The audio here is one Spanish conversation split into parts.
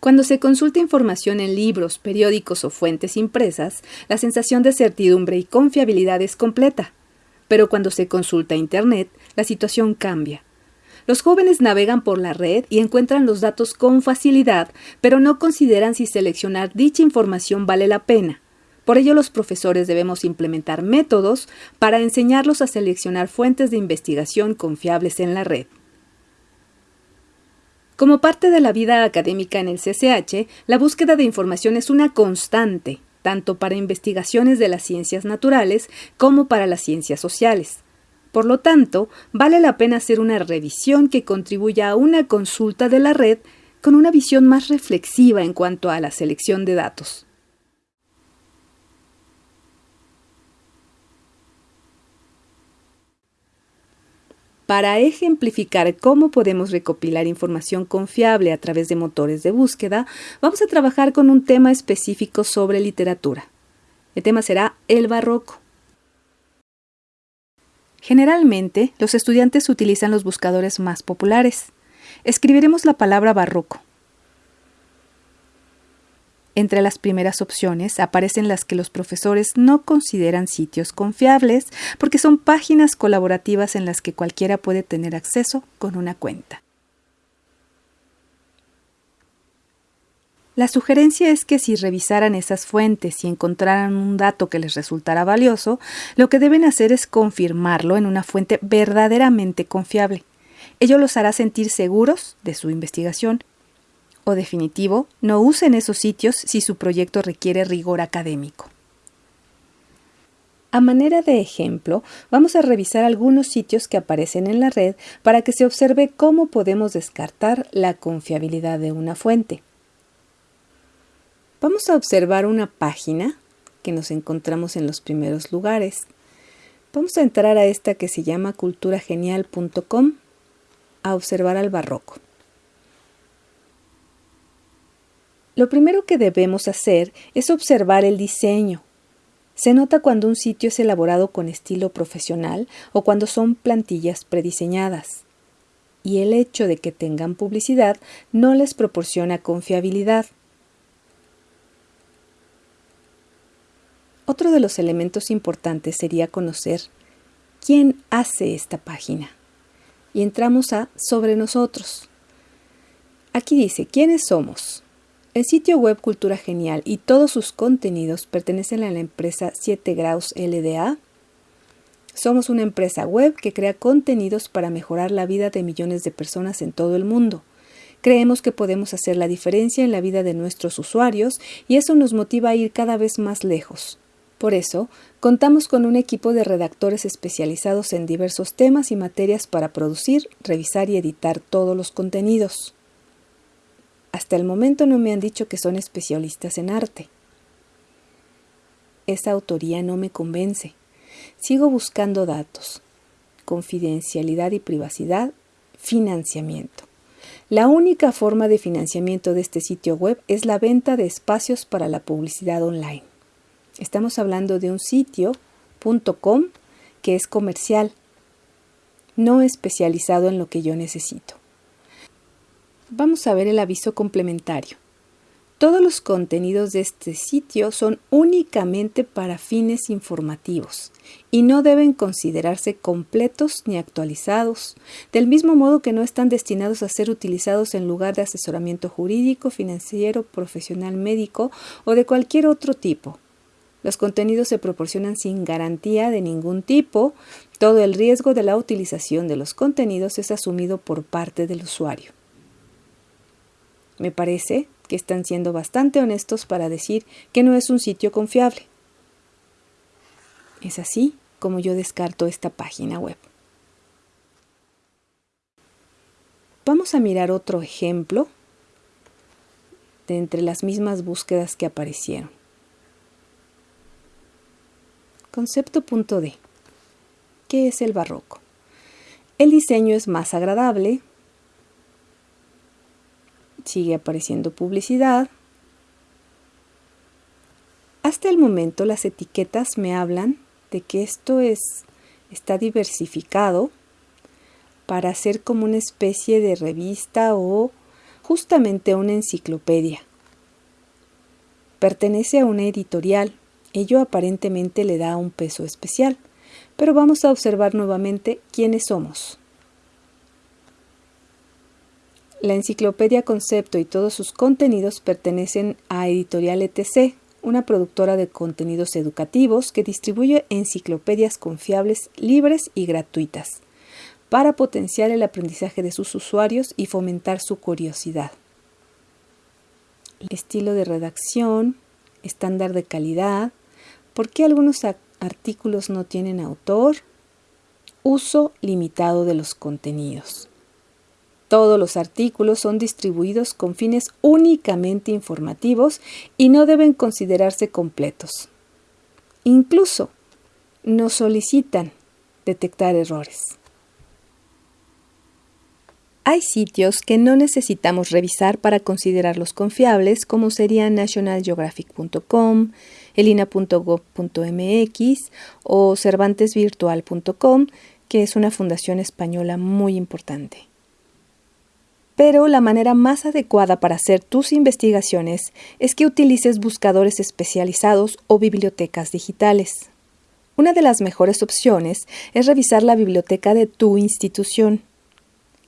Cuando se consulta información en libros, periódicos o fuentes impresas, la sensación de certidumbre y confiabilidad es completa. Pero cuando se consulta Internet, la situación cambia. Los jóvenes navegan por la red y encuentran los datos con facilidad, pero no consideran si seleccionar dicha información vale la pena. Por ello los profesores debemos implementar métodos para enseñarlos a seleccionar fuentes de investigación confiables en la red. Como parte de la vida académica en el CCH, la búsqueda de información es una constante, tanto para investigaciones de las ciencias naturales como para las ciencias sociales. Por lo tanto, vale la pena hacer una revisión que contribuya a una consulta de la red con una visión más reflexiva en cuanto a la selección de datos. Para ejemplificar cómo podemos recopilar información confiable a través de motores de búsqueda, vamos a trabajar con un tema específico sobre literatura. El tema será el barroco. Generalmente, los estudiantes utilizan los buscadores más populares. Escribiremos la palabra barroco. Entre las primeras opciones aparecen las que los profesores no consideran sitios confiables porque son páginas colaborativas en las que cualquiera puede tener acceso con una cuenta. La sugerencia es que si revisaran esas fuentes y encontraran un dato que les resultara valioso, lo que deben hacer es confirmarlo en una fuente verdaderamente confiable. Ello los hará sentir seguros de su investigación. O definitivo, no usen esos sitios si su proyecto requiere rigor académico. A manera de ejemplo, vamos a revisar algunos sitios que aparecen en la red para que se observe cómo podemos descartar la confiabilidad de una fuente. Vamos a observar una página que nos encontramos en los primeros lugares. Vamos a entrar a esta que se llama culturagenial.com a observar al barroco. Lo primero que debemos hacer es observar el diseño. Se nota cuando un sitio es elaborado con estilo profesional o cuando son plantillas prediseñadas. Y el hecho de que tengan publicidad no les proporciona confiabilidad. Otro de los elementos importantes sería conocer quién hace esta página. Y entramos a Sobre nosotros. Aquí dice, ¿quiénes somos? El sitio web Cultura Genial y todos sus contenidos pertenecen a la empresa 7 Graus LDA. Somos una empresa web que crea contenidos para mejorar la vida de millones de personas en todo el mundo. Creemos que podemos hacer la diferencia en la vida de nuestros usuarios y eso nos motiva a ir cada vez más lejos. Por eso, contamos con un equipo de redactores especializados en diversos temas y materias para producir, revisar y editar todos los contenidos. Hasta el momento no me han dicho que son especialistas en arte. Esa autoría no me convence. Sigo buscando datos, confidencialidad y privacidad, financiamiento. La única forma de financiamiento de este sitio web es la venta de espacios para la publicidad online. Estamos hablando de un sitio.com que es comercial, no especializado en lo que yo necesito. Vamos a ver el aviso complementario. Todos los contenidos de este sitio son únicamente para fines informativos y no deben considerarse completos ni actualizados, del mismo modo que no están destinados a ser utilizados en lugar de asesoramiento jurídico, financiero, profesional médico o de cualquier otro tipo. Los contenidos se proporcionan sin garantía de ningún tipo. Todo el riesgo de la utilización de los contenidos es asumido por parte del usuario. Me parece que están siendo bastante honestos para decir que no es un sitio confiable. Es así como yo descarto esta página web. Vamos a mirar otro ejemplo de entre las mismas búsquedas que aparecieron. Concepto punto D. ¿Qué es el barroco? El diseño es más agradable. Sigue apareciendo publicidad. Hasta el momento las etiquetas me hablan de que esto es, está diversificado para ser como una especie de revista o justamente una enciclopedia. Pertenece a una editorial, ello aparentemente le da un peso especial, pero vamos a observar nuevamente quiénes somos. La enciclopedia Concepto y todos sus contenidos pertenecen a Editorial ETC, una productora de contenidos educativos que distribuye enciclopedias confiables, libres y gratuitas, para potenciar el aprendizaje de sus usuarios y fomentar su curiosidad. Estilo de redacción, estándar de calidad, por qué algunos artículos no tienen autor, uso limitado de los contenidos. Todos los artículos son distribuidos con fines únicamente informativos y no deben considerarse completos. Incluso nos solicitan detectar errores. Hay sitios que no necesitamos revisar para considerarlos confiables, como serían nationalgeographic.com, elina.gov.mx o cervantesvirtual.com, que es una fundación española muy importante. Pero la manera más adecuada para hacer tus investigaciones es que utilices buscadores especializados o bibliotecas digitales. Una de las mejores opciones es revisar la biblioteca de tu institución.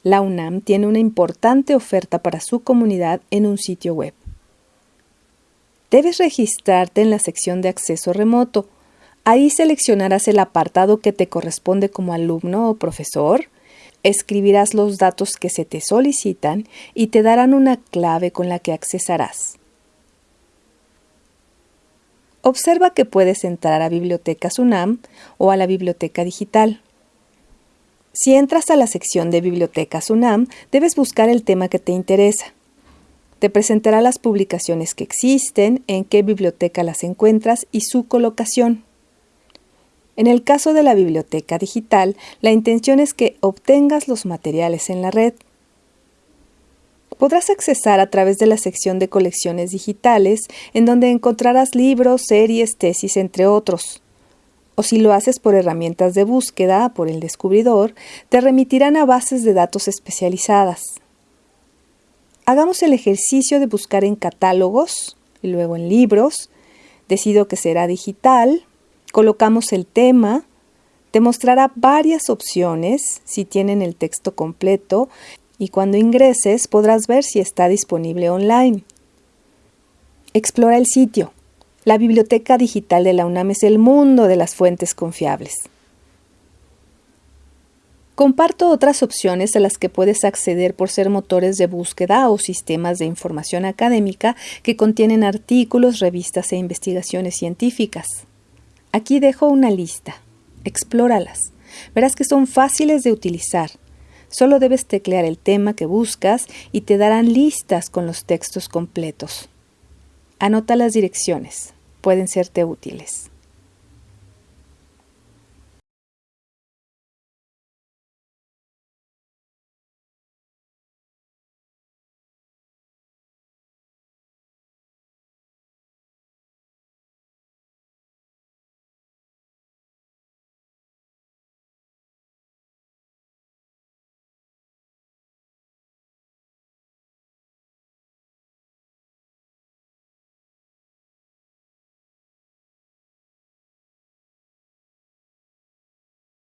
La UNAM tiene una importante oferta para su comunidad en un sitio web. Debes registrarte en la sección de acceso remoto. Ahí seleccionarás el apartado que te corresponde como alumno o profesor escribirás los datos que se te solicitan y te darán una clave con la que accesarás. Observa que puedes entrar a Bibliotecas UNAM o a la biblioteca digital. Si entras a la sección de Bibliotecas UNAM, debes buscar el tema que te interesa. Te presentará las publicaciones que existen, en qué biblioteca las encuentras y su colocación. En el caso de la biblioteca digital, la intención es que obtengas los materiales en la red. Podrás accesar a través de la sección de colecciones digitales, en donde encontrarás libros, series, tesis, entre otros. O si lo haces por herramientas de búsqueda, por el descubridor, te remitirán a bases de datos especializadas. Hagamos el ejercicio de buscar en catálogos y luego en libros. Decido que será digital Colocamos el tema, te mostrará varias opciones si tienen el texto completo y cuando ingreses podrás ver si está disponible online. Explora el sitio. La biblioteca digital de la UNAM es el mundo de las fuentes confiables. Comparto otras opciones a las que puedes acceder por ser motores de búsqueda o sistemas de información académica que contienen artículos, revistas e investigaciones científicas. Aquí dejo una lista. Explóralas. Verás que son fáciles de utilizar. Solo debes teclear el tema que buscas y te darán listas con los textos completos. Anota las direcciones. Pueden serte útiles.